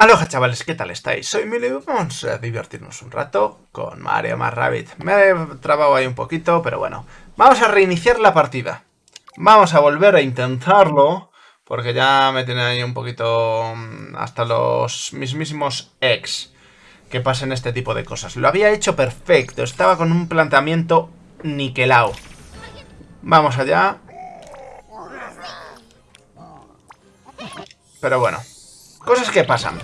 Aloha chavales, ¿qué tal estáis? Soy Mili vamos a divertirnos un rato con Mario más Rabbit. Me he trabado ahí un poquito, pero bueno. Vamos a reiniciar la partida. Vamos a volver a intentarlo, porque ya me tienen ahí un poquito mm, hasta los mismísimos ex que pasen este tipo de cosas. Lo había hecho perfecto, estaba con un planteamiento niquelado. Vamos allá. Pero bueno, Cosas que pasan.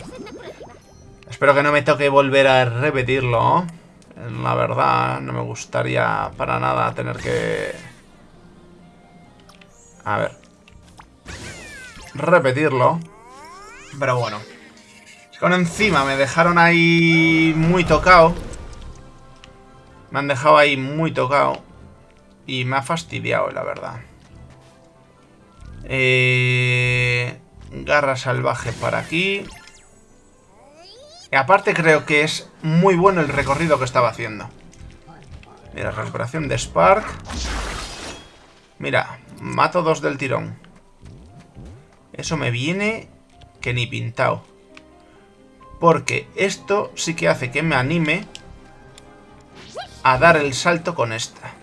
Espero que no me toque volver a repetirlo. La verdad, no me gustaría para nada tener que... A ver. Repetirlo. Pero bueno. Con encima me dejaron ahí muy tocado. Me han dejado ahí muy tocado. Y me ha fastidiado, la verdad. Eh... Garra salvaje para aquí. Y aparte creo que es muy bueno el recorrido que estaba haciendo. Mira, recuperación de Spark. Mira, mato dos del tirón. Eso me viene que ni pintado. Porque esto sí que hace que me anime a dar el salto con esta.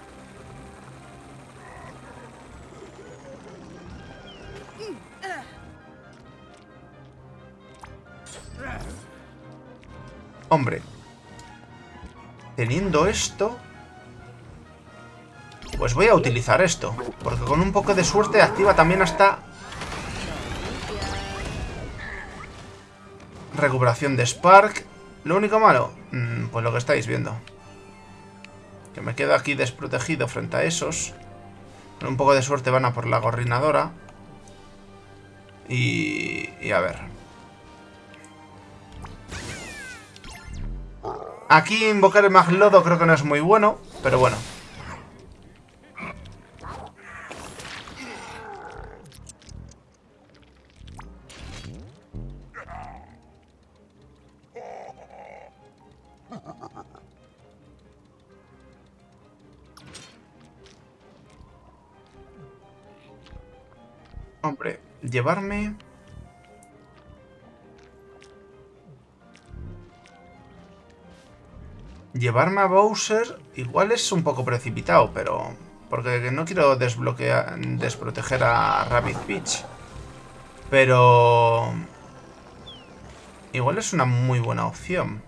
Teniendo esto... Pues voy a utilizar esto. Porque con un poco de suerte activa también hasta... Recuperación de Spark. Lo único malo, mm, pues lo que estáis viendo. Que me quedo aquí desprotegido frente a esos. Con un poco de suerte van a por la gorrinadora. Y, y a ver. Aquí invocar el Maglodo creo que no es muy bueno, pero bueno. Hombre, llevarme... Llevarme a Bowser igual es un poco precipitado, pero... Porque no quiero desbloquear, desproteger a Rabbit Beach. Pero... Igual es una muy buena opción.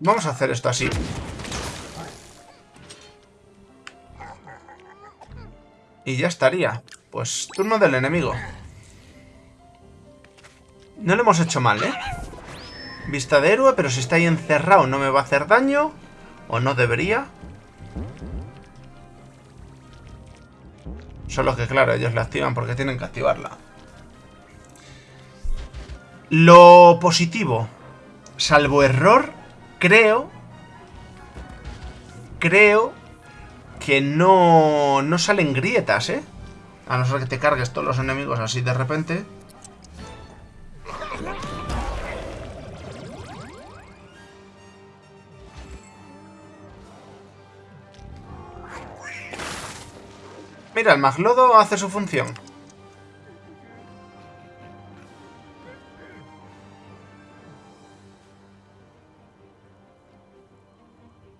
Vamos a hacer esto así. Y ya estaría. Pues turno del enemigo. No le hemos hecho mal, ¿eh? Vista de héroe, pero si está ahí encerrado no me va a hacer daño. O no debería. Solo que, claro, ellos la activan porque tienen que activarla. Lo positivo, salvo error, creo... Creo que no, no salen grietas, ¿eh? A no ser que te cargues todos los enemigos así de repente. Mira, el maglodo hace su función.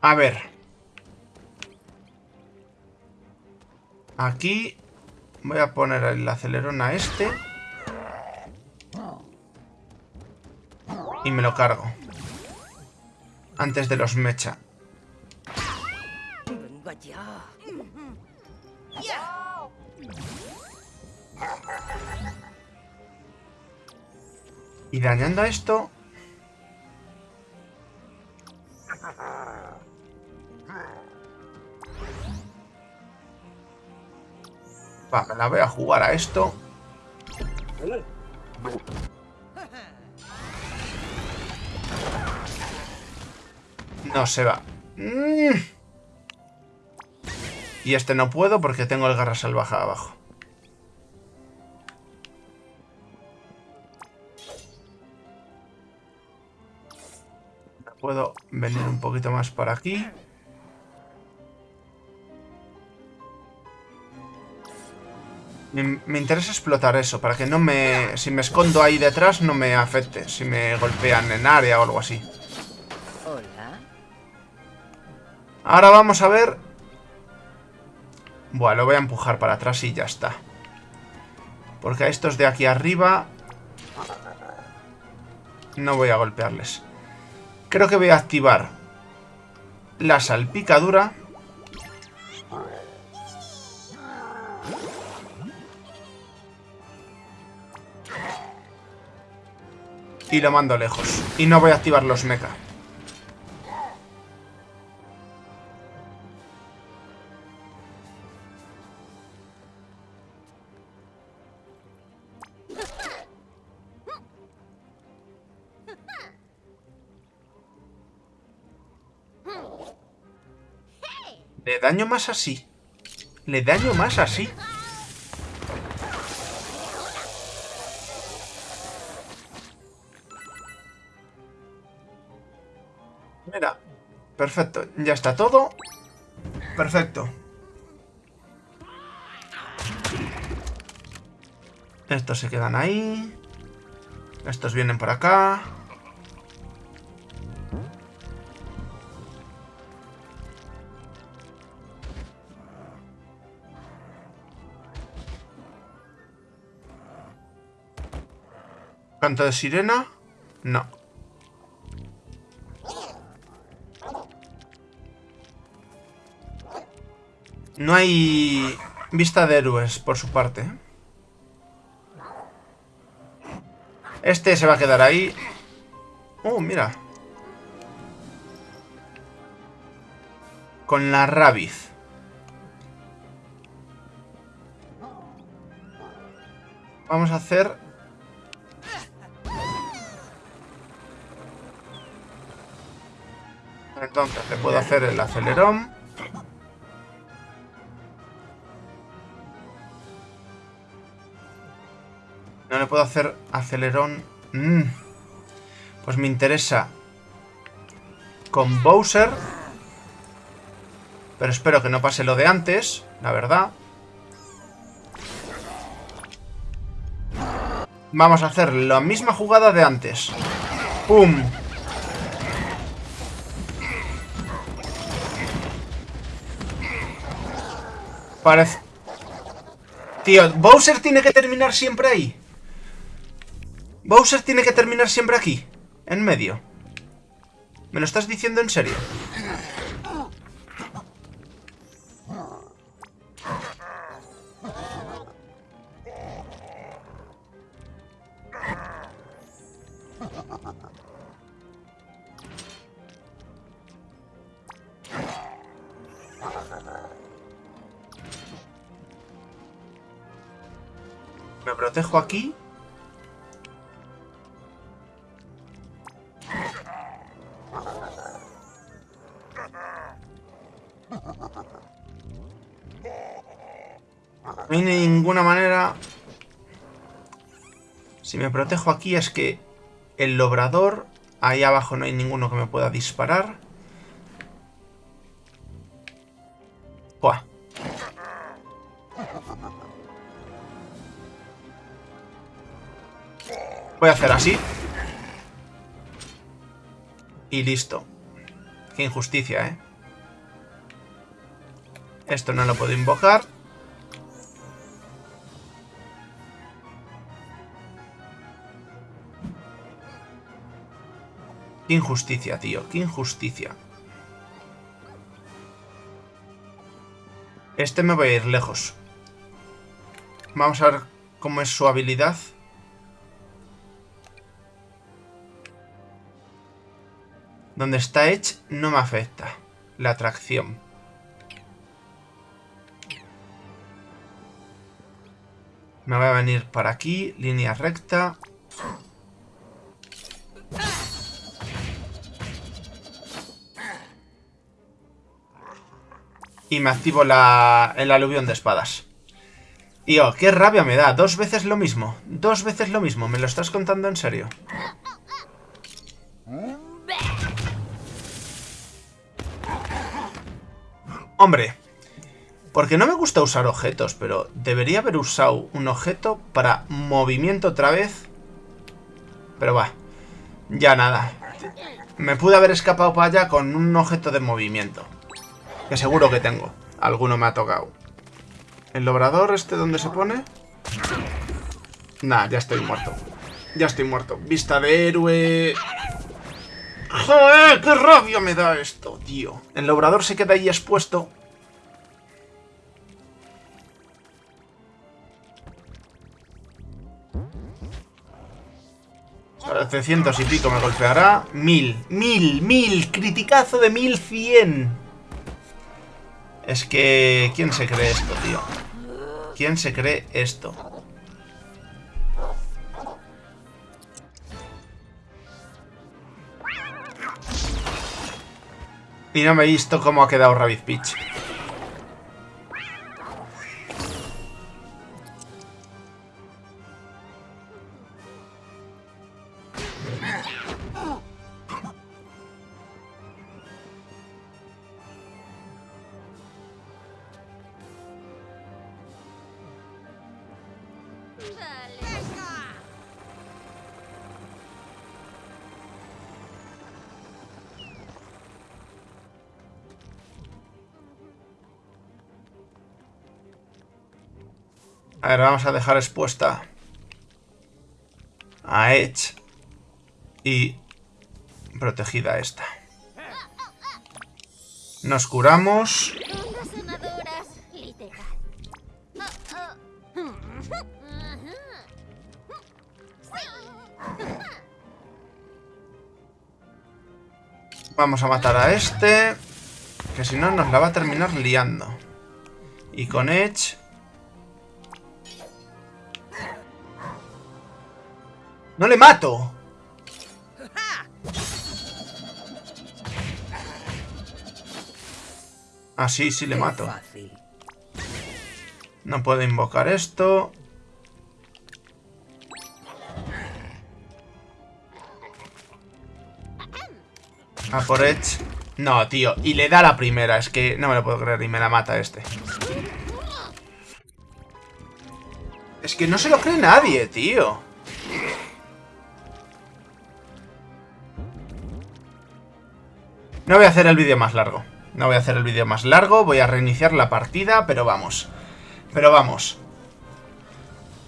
A ver. Aquí Voy a poner el acelerón a este. Y me lo cargo. Antes de los mecha. Y dañando a esto... Va, me la voy a jugar a esto. No se va. Mm. Y este no puedo porque tengo el garra salvaje abajo. Puedo venir un poquito más por aquí. Me, me interesa explotar eso, para que no me... Si me escondo ahí detrás, no me afecte. Si me golpean en área o algo así. Hola. Ahora vamos a ver... Bueno, lo voy a empujar para atrás y ya está. Porque a estos de aquí arriba... No voy a golpearles. Creo que voy a activar la salpicadura. Y lo mando lejos. Y no voy a activar los mecha. Le daño más así. Le daño más así. Perfecto. Ya está todo. Perfecto. Estos se quedan ahí. Estos vienen por acá. ¿Canto de sirena? No. No hay vista de héroes por su parte. ¿eh? Este se va a quedar ahí. Oh, mira. Con la rabiz. Vamos a hacer... Entonces le puedo hacer el acelerón. Puedo hacer acelerón. Mm. Pues me interesa con Bowser. Pero espero que no pase lo de antes, la verdad. Vamos a hacer la misma jugada de antes. ¡Pum! Parece... Tío, Bowser tiene que terminar siempre ahí. Bowser tiene que terminar siempre aquí. En medio. ¿Me lo estás diciendo en serio? Me protejo aquí. No hay ninguna manera... Si me protejo aquí es que el lobrador... Ahí abajo no hay ninguno que me pueda disparar. Buah. Voy a hacer así. Y listo. Qué injusticia, ¿eh? Esto no lo puedo invocar. Qué injusticia, tío. Qué injusticia. Este me voy a ir lejos. Vamos a ver cómo es su habilidad. Donde está Edge no me afecta. La atracción. Me voy a venir para aquí. Línea recta. Y me activo la, el aluvión de espadas. Y oh, qué rabia me da. Dos veces lo mismo. Dos veces lo mismo. ¿Me lo estás contando en serio? Hombre. Porque no me gusta usar objetos, pero debería haber usado un objeto para movimiento otra vez. Pero va, ya nada. Me pude haber escapado para allá con un objeto de movimiento. Que seguro que tengo. Alguno me ha tocado. ¿El obrador este dónde se pone? Nah, ya estoy muerto. Ya estoy muerto. Vista de héroe... ¡Joder! ¡Qué rabia me da esto, tío! El obrador se queda ahí expuesto. Parece cientos y pico me golpeará. Mil, mil, mil. Criticazo de mil cien. Es que... ¿Quién se cree esto, tío? ¿Quién se cree esto? Y no me he visto cómo ha quedado Rabbit Peach. A ver, vamos a dejar expuesta a Edge y protegida esta. Nos curamos. Vamos a matar a este. Que si no nos la va a terminar liando. Y con Edge ¡No le mato! Ah, sí, sí le mato. No puedo invocar esto. A por Edge. No, tío. Y le da la primera. Es que no me lo puedo creer. Y me la mata este. Es que no se lo cree nadie, tío. No voy a hacer el vídeo más largo. No voy a hacer el vídeo más largo. Voy a reiniciar la partida, pero vamos. Pero vamos.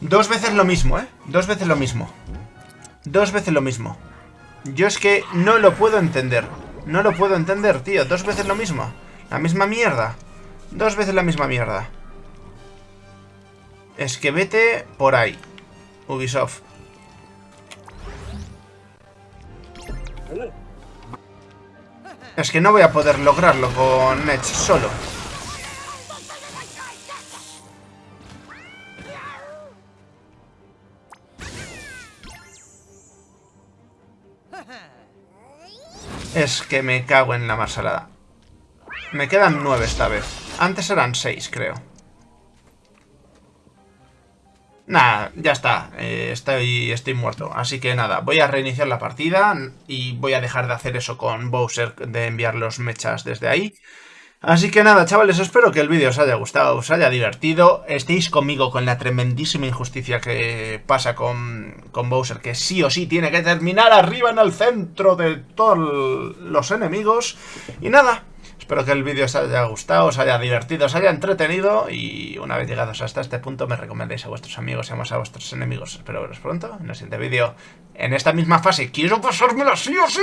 Dos veces lo mismo, ¿eh? Dos veces lo mismo. Dos veces lo mismo. Yo es que no lo puedo entender. No lo puedo entender, tío. Dos veces lo mismo. La misma mierda. Dos veces la misma mierda. Es que vete por ahí. Ubisoft. Es que no voy a poder lograrlo con Edge solo. Es que me cago en la marsalada. Me quedan nueve esta vez. Antes eran seis, creo. Nada, ya está. Eh, estoy, estoy muerto. Así que nada, voy a reiniciar la partida y voy a dejar de hacer eso con Bowser, de enviar los mechas desde ahí. Así que nada, chavales, espero que el vídeo os haya gustado, os haya divertido, estéis conmigo con la tremendísima injusticia que pasa con, con Bowser, que sí o sí tiene que terminar arriba en el centro de todos los enemigos. Y nada, Espero que el vídeo os haya gustado, os haya divertido, os haya entretenido y una vez llegados hasta este punto me recomendéis a vuestros amigos y a vuestros enemigos. Espero veros pronto en el siguiente vídeo. En esta misma fase, quiero pasármela sí o sí.